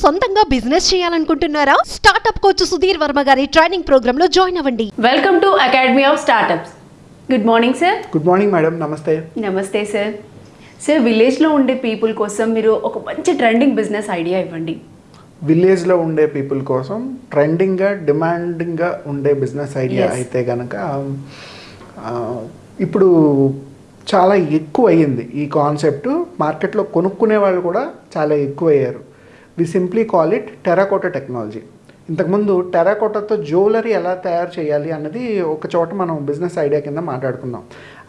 సొంతంగా బిజినెస్ చేయాలనుకుంటున్నారా? Startup coach Sudheer Varma గారి ట్రైనింగ్ ప్రోగ్రామ్లో జాయిన్ అవ్వండి. Welcome to academy of startups good morning sir good morning madam నమస్తే నమస్తే సార్ సార్ విలేజ్లో ఉండే పీపుల్ కోసం మీరు ఒక మంచి ట్రెండింగ్ బిజినెస్ ఐడియా ఇవ్వండి. విలేజ్లో ఉండే పీపుల్ కోసం ట్రెండింగ్గా డిమాండింగ్గా ఉండే బిజినెస్ ఐడియా. అయితే కనుక ఇప్పుడు చాలా ఎక్కువ అయ్యింది ఈ కాన్సెప్ట్ మార్కెట్లో కొనుక్కునే వాళ్ళు కూడా చాలా ఎక్కువ అయ్యారు we simply call it terracotta technology ఇంతకుముందు టెరాకోటాతో జ్యువెలరీ ఎలా తయారు చేయాలి అన్నది ఒక చోట మనం బిజినెస్ ఐడియా కింద మాట్లాడుకుందాం.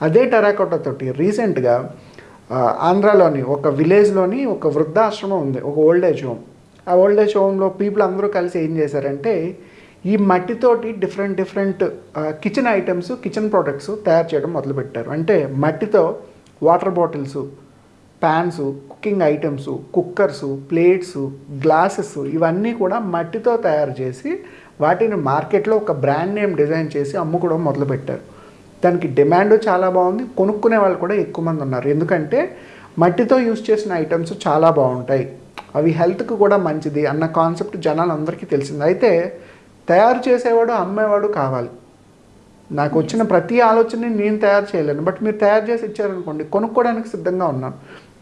అదే టెరాకోటతోటి రీసెంట్గా ఆంధ్రాలోని ఒక విలేజ్లోని ఒక వృద్ధాశ్రమం ఉంది ఒక ఓల్డ్ ఏజ్ హోమ్ ఆ ఓల్డ్ ఏజ్ హోమ్లో పీపుల్ అందరూ కలిసి ఏం చేశారంటే ఈ మట్టితోటి different different kitchen items kitchen products తయారు చేయడం మొదలుపెట్టారు. అంటే మట్టితో water bottles pans cooking items cookers plates glasses ఇవన్నీ కూడా మట్టితో తయారు చేసి వాటిని మార్కెట్లో ఒక బ్రాండ్ నేమ్ డిజైన్ చేసి అమ్ముకోవడం మొదలుపెట్టారు. దానికి డిమాండ్ చాలా బాగుంది. కొనుక్కునే వాళ్ళు కూడా ఎక్కువ మంది ఉన్నారు. ఎందుకంటే మట్టితో యూస్ చేసిన ఐటమ్స్ చాలా బాగుంటాయి. అవి హెల్త్కి కూడా మంచిది అన్న కాన్సెప్ట్ జనాలందరికీ తెలిసింది. అయితే తయారు చేసేవాడు అమ్మేవాడు కావాలి. నాకు వచ్చిన ప్రతి ఆలోచనని నేను తయారు చేయలేను. బట్ మీరు తయారు చేసి ఇచ్చారనుకోండి కొనుక్కోవడానికి సిద్ధంగా ఉన్నాను.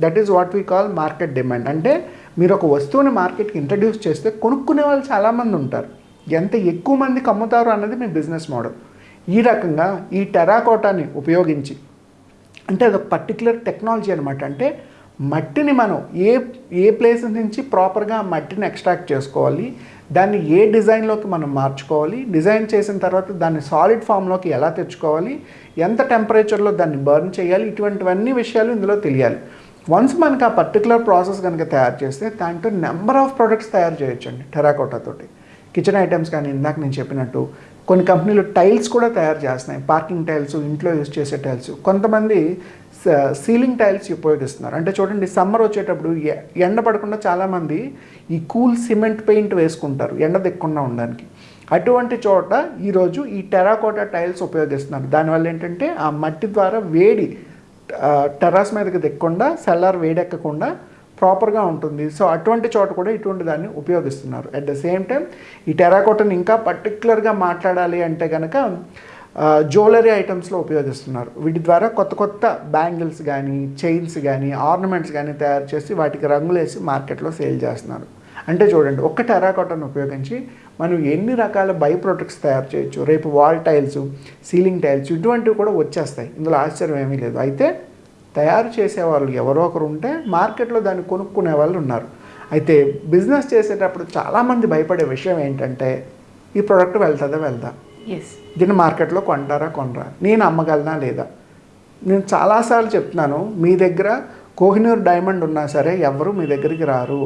That is what we call market demand అంటే మీరు ఒక వస్తువుని మార్కెట్కి ఇంట్రడ్యూస్ చేస్తే కొనుక్కునే వాళ్ళు చాలామంది ఉంటారు. ఎంత ఎక్కువ మందికి అమ్ముతారు అన్నది మీ బిజినెస్ మోడల్ ఈ రకంగా ఈ టెరాకోటాని ఉపయోగించి అంటే అదొక పర్టికులర్ టెక్నాలజీ అనమాట అంటే మట్టిని మనం ఏ ఏ ప్లేస్ నుంచి ప్రాపర్గా మట్టిని ఎక్స్ట్రాక్ట్ చేసుకోవాలి దాన్ని ఏ డిజైన్లోకి మనం మార్చుకోవాలి డిజైన్ చేసిన తర్వాత దాన్ని సాలిడ్ ఫామ్లోకి ఎలా తెచ్చుకోవాలి ఎంత టెంపరేచర్లో దాన్ని బర్న్ చేయాలి ఇటువంటివన్నీ విషయాలు ఇందులో తెలియాలి. వన్స్ మనకి ఆ పర్టికులర్ ప్రాసెస్ కనుక తయారు చేస్తే దాంట్లో నెంబర్ ఆఫ్ ప్రొడక్ట్స్ తయారు చేయొచ్చండి టెరాకోటాతోటి కిచెన్ ఐటమ్స్ కానీ ఇందాక నేను చెప్పినట్టు కొన్ని కంపెనీలు టైల్స్ కూడా తయారు చేస్తున్నాయి. పార్కింగ్ టైల్స్ ఇంట్లో యూస్ చేసే టైల్స్ కొంతమంది సీలింగ్ టైల్స్ ఉపయోగిస్తున్నారు. అంటే చూడండి సమ్మర్ వచ్చేటప్పుడు ఎ- ఎండ పడకుండా చాలామంది ఈ కూల్ సిమెంట్ పెయింట్ వేసుకుంటారు. ఎండ దిక్కకుండా ఉండడానికి. అటువంటి చోట ఈరోజు ఈ టెరాకోటా టైల్స్ ఉపయోగిస్తున్నారు. దానివల్ల ఏంటంటే ఆ మట్టి ద్వారా వేడి టెర్రస్ మీదకి దిక్కకుండా సెల్లార్ వేడెక్కకుండా ప్రాపర్గా ఉంటుంది. సో అటువంటి చోట కూడా ఇటువంటి దాన్ని ఉపయోగిస్తున్నారు. అట్ ద సేమ్ టైం ఈ టెరాకోటని ఇంకా పర్టికులర్గా మాట్లాడాలి అంటే కనుక జ్యువెలరీ ఐటమ్స్లో ఉపయోగిస్తున్నారు. వీటి ద్వారా కొత్త కొత్త బ్యాంగిల్స్ కానీ చైన్స్ కానీ ఆర్నమెంట్స్ కానీ తయారు చేసి వాటికి రంగులేసి మార్కెట్లో సేల్ చేస్తున్నారు. అంటే చూడండి ఒక్క టెరాకోటాను ఉపయోగించి మనం ఎన్ని రకాల బై ప్రొడక్ట్స్ తయారు చేయొచ్చు? రేపు వాల్ టైల్స్ సీలింగ్ టైల్స్ ఇటువంటివి కూడా వచ్చేస్తాయి. ఇందులో ఆశ్చర్యం ఏమీ లేదు. అయితే తయారు చేసేవాళ్ళు ఎవరో ఒకరు ఉంటే మార్కెట్లో దాన్ని కొనుక్కునే వాళ్ళు ఉన్నారు. అయితే బిజినెస్ చేసేటప్పుడు చాలామంది భయపడే విషయం ఏంటంటే ఈ ప్రోడక్ట్ వెళ్తుందా వెళ్దా? ఎస్ దీన్ని మార్కెట్లో కొంటారా కొనరా? నేను అమ్మగలనా లేదా? నేను చాలాసార్లు చెప్తున్నాను మీ దగ్గర కోహినూర్ డైమండ్ ఉన్నా సరే ఎవరు మీ దగ్గరికి రారు.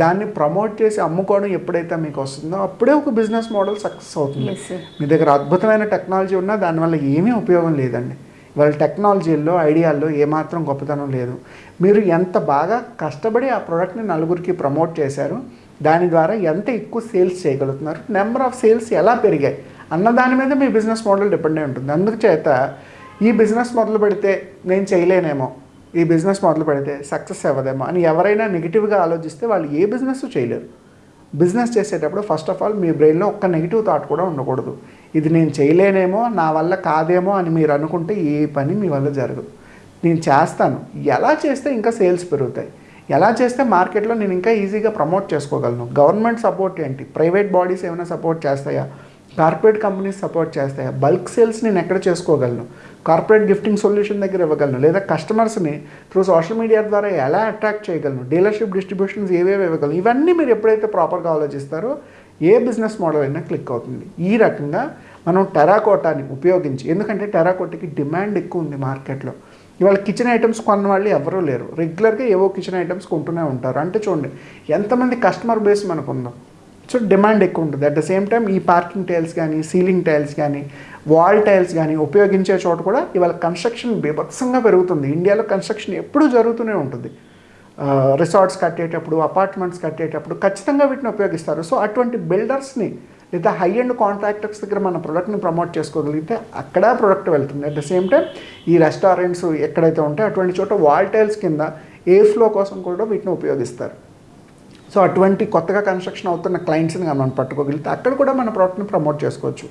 దాన్ని ప్రమోట్ చేసి అమ్ముకోవడం ఎప్పుడైతే మీకు వస్తుందో అప్పుడే ఒక బిజినెస్ మోడల్ సక్సెస్ అవుతుంది. మీ దగ్గర అద్భుతమైన టెక్నాలజీ ఉన్నా దానివల్ల ఏమీ ఉపయోగం లేదండి. వాళ్ళ టెక్నాలజీల్లో ఐడియాల్లో ఏమాత్రం గొప్పతనం లేదు. మీరు ఎంత బాగా కష్టపడి ఆ ప్రోడక్ట్ని నలుగురికి ప్రమోట్ చేశారు దాని ద్వారా ఎంత ఎక్కువ సేల్స్ చేయగలుగుతున్నారు నెంబర్ ఆఫ్ సేల్స్ ఎలా పెరిగాయి అన్న దాని మీద మీ బిజినెస్ మోడల్ డిపెండ్ అయి ఉంటుంది. అందుచేత ఈ బిజినెస్ మొదలు పెడితే నేను చేయలేనేమో. ఈ బిజినెస్ మొదలు పెడితే సక్సెస్ అవ్వదేమో అని ఎవరైనా నెగిటివ్గా ఆలోచిస్తే వాళ్ళు ఏ బిజినెస్ చేయలేరు. బిజినెస్ చేసేటప్పుడు ఫస్ట్ ఆఫ్ ఆల్ మీ బ్రెయిన్లో ఒక్క నెగిటివ్ థాట్ కూడా ఉండకూడదు. ఇది నేను చేయలేనేమో నా వల్ల కాదేమో అని మీరు అనుకుంటే ఏ పని మీ వల్ల జరగదు. నేను చేస్తాను. ఎలా చేస్తే ఇంకా సేల్స్ పెరుగుతాయి? ఎలా చేస్తే మార్కెట్లో నేను ఇంకా ఈజీగా ప్రమోట్ చేసుకోగలను? గవర్నమెంట్ సపోర్ట్ ఏంటి? ప్రైవేట్ బాడీస్ ఏమైనా సపోర్ట్ చేస్తాయా? కార్పొరేట్ కంపెనీస్ సపోర్ట్ చేస్తాయి. బల్క్ సేల్స్ నేను ఎక్కడ చేసుకోగలను? కార్పొరేట్ గిఫ్టింగ్ సొల్యూషన్ దగ్గర ఇవ్వగలను? లేదా కస్టమర్స్ని త్రూ సోషల్ మీడియా ద్వారా ఎలా అట్రాక్ట్ చేయగలను? డీలర్షిప్ డిస్ట్రిబ్యూషన్స్ ఏవేవి ఇవ్వగలను? ఇవన్నీ మీరు ఎప్పుడైతే ప్రాపర్గా ఆలోచిస్తారో ఏ బిజినెస్ మోడల్ అయినా క్లిక్ అవుతుంది. ఈ రకంగా మనం టెరాకోటాని ఉపయోగించి ఎందుకంటే టెరాకోటకి డిమాండ్ ఎక్కువ ఉంది మార్కెట్లో. ఇవాళ కిచెన్ ఐటమ్స్ కొన్న వాళ్ళు ఎవరూ లేరు. రెగ్యులర్గా ఏవో కిచెన్ ఐటమ్స్ కొంటూనే ఉంటారు. అంటే చూడండి ఎంతమంది కస్టమర్ బేస్ మనకు ఉందో సో డిమాండ్ ఎక్కువ ఉంటుంది. అట్ ద సేమ్ టైం ఈ పార్కింగ్ టైల్స్ కానీ సీలింగ్ టైల్స్ కానీ వాల్ టైల్స్ కానీ ఉపయోగించే చోట కూడా ఇవాళ కన్స్ట్రక్షన్ బీభత్సంగా పెరుగుతుంది. ఇండియాలో కన్స్ట్రక్షన్ ఎప్పుడూ జరుగుతూనే ఉంటుంది. రిసార్ట్స్ కట్టేటప్పుడు అపార్ట్మెంట్స్ కట్టేటప్పుడు ఖచ్చితంగా వీటిని ఉపయోగిస్తారు. సో అటువంటి బిల్డర్స్ని లేదా హై అండ్ కాంట్రాక్టర్స్ దగ్గర మన ప్రోడక్ట్ని ప్రమోట్ చేసుకోగలిగితే అక్కడ ప్రోడక్ట్ వెళ్తుంది. అట్ ద సేమ్ టైం ఈ రెస్టారెంట్స్ ఎక్కడైతే ఉంటాయో అటువంటి చోట వాల్ టైల్స్ కింద ఎయిర్ ఫ్లో కోసం కూడా వీటిని ఉపయోగిస్తారు. సో అటువంటి కొత్తగా కన్స్ట్రక్షన్ అవుతున్న క్లయింట్స్ని మనం పట్టుకోగలిగితే అక్కడ కూడా మన ప్రోడక్ట్ని ప్రమోట్ చేసుకోవచ్చు.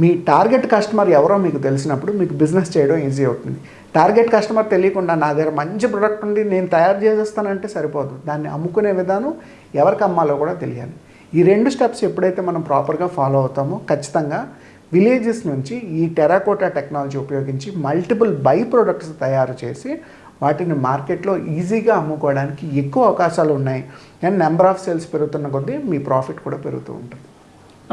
మీ టార్గెట్ కస్టమర్ ఎవరో మీకు తెలిసినప్పుడు మీకు బిజినెస్ చేయడం ఈజీ అవుతుంది. టార్గెట్ కస్టమర్ తెలియకుండా నా దగ్గర మంచి ప్రోడక్ట్ ఉంది నేను తయారు చేసేస్తానంటే సరిపోదు. దాన్ని అమ్ముకునే విధానం ఎవరికి అమ్మాలో కూడా తెలియాలి. ఈ రెండు స్టెప్స్ ఎప్పుడైతే మనం ప్రాపర్గా ఫాలో అవుతామో ఖచ్చితంగా విలేజెస్ నుంచి ఈ టెరాకోటా టెక్నాలజీ ఉపయోగించి మల్టిపుల్ బై ప్రొడక్ట్స్ తయారు చేసి వాటిని మార్కెట్లో ఈజీగా అమ్ముకోవడానికి ఎక్కువ అవకాశాలు ఉన్నాయి. అండ్ నెంబర్ ఆఫ్ సేల్స్ పెరుగుతున్న కొద్దీ మీ ప్రాఫిట్ కూడా పెరుగుతూ ఉంటుంది.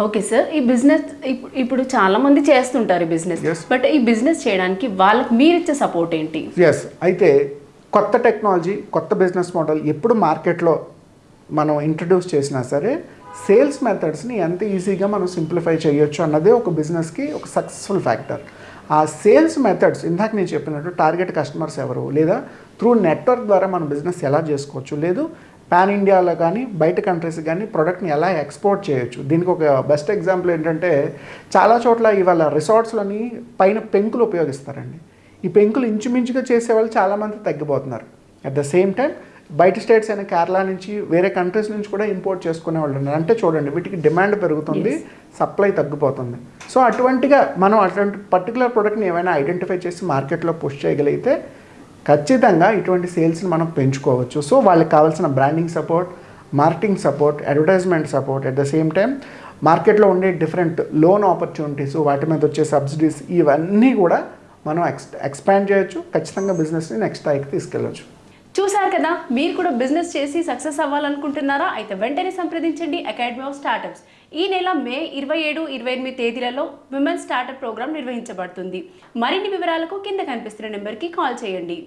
ఓకే సార్ ఈ బిజినెస్ ఇప్పు- ఇప్పుడు చాలా మంది చేస్తుంటారు ఈ బిజినెస్. బట్ ఈ బిజినెస్ చేయడానికి వాళ్ళకి మీరు ఇచ్చే సపోర్ట్ ఏంటి? ఎస్ అయితే కొత్త టెక్నాలజీ కొత్త బిజినెస్ మోడల్ ఎప్పుడు మార్కెట్లో మనం ఇంట్రడ్యూస్ చేసినా సరే సేల్స్ మెథడ్స్ని ఎంత ఈజీగా మనం సింప్లిఫై చేయొచ్చు అన్నదే ఒక బిజినెస్కి ఒక సక్సెస్ఫుల్ ఫ్యాక్టర్ ఆ సేల్స్ మెథడ్స్ ఇందాక నేను చెప్పినట్టు టార్గెట్ కస్టమర్స్ ఎవరు? లేదా త్రూ నెట్వర్క్ ద్వారా మన బిజినెస్ ఎలా చేసుకోవచ్చు? లేదు పాన్ ఇండియాలో కానీ బయట కంట్రీస్ కానీ ప్రోడక్ట్ని ఎలా ఎక్స్పోర్ట్ చేయొచ్చు? దీనికి ఒక బెస్ట్ ఎగ్జాంపుల్ ఏంటంటే చాలా చోట్ల ఇవాళ రిసార్ట్స్లోని పైన పెంకులు ఉపయోగిస్తారండి. ఈ పెంకులు ఇంచుమించుగా చేసేవాళ్ళు చాలామంది తగ్గిపోతున్నారు. అట్ ద సేమ్ టైం బయట స్టేట్స్ అయిన కేరళ నుంచి వేరే కంట్రీస్ నుంచి కూడా ఇంపోర్ట్ చేసుకునే వాళ్ళు ఉన్నారు. అంటే చూడండి వీటికి డిమాండ్ పెరుగుతుంది సప్లై తగ్గిపోతుంది. సో అటువంటిగా మనం అటువంటి పర్టికులర్ ప్రోడక్ట్ని ఏమైనా ఐడెంటిఫై చేసి మార్కెట్లో పుష్ చేయగలిగితే ఖచ్చితంగా ఇటువంటి సేల్స్ని మనం పెంచుకోవచ్చు. సో వాళ్ళకి కావాల్సిన branding support marketing support advertisement support at the same time మార్కెట్లో ఉండే డిఫరెంట్ లోన్ ఆపర్చునిటీస్ వాటి మీద వచ్చే సబ్సిడీస్ ఇవన్నీ కూడా మనం ఎక్స్ ఎక్స్పాండ్ చేయొచ్చు. ఖచ్చితంగా బిజినెస్ని నెక్స్ట్ స్థాయికి తీసుకెళ్ళచ్చు. చూసారు కదా మీరు కూడా బిజినెస్ చేసి సక్సెస్ అవ్వాలనుకుంటున్నారా? అయితే వెంటనే సంప్రదించండి అకాడమీ ఆఫ్ స్టార్టప్స్. ఈ నెల మే ఇరవై ఏడు ఇరవై ఎనిమిది తేదీలలో విమెన్ స్టార్టప్ ప్రోగ్రామ్ నిర్వహించబడుతుంది. మరిన్ని వివరాలకు కింద కనిపిస్తున్న నెంబర్కి కాల్ చేయండి.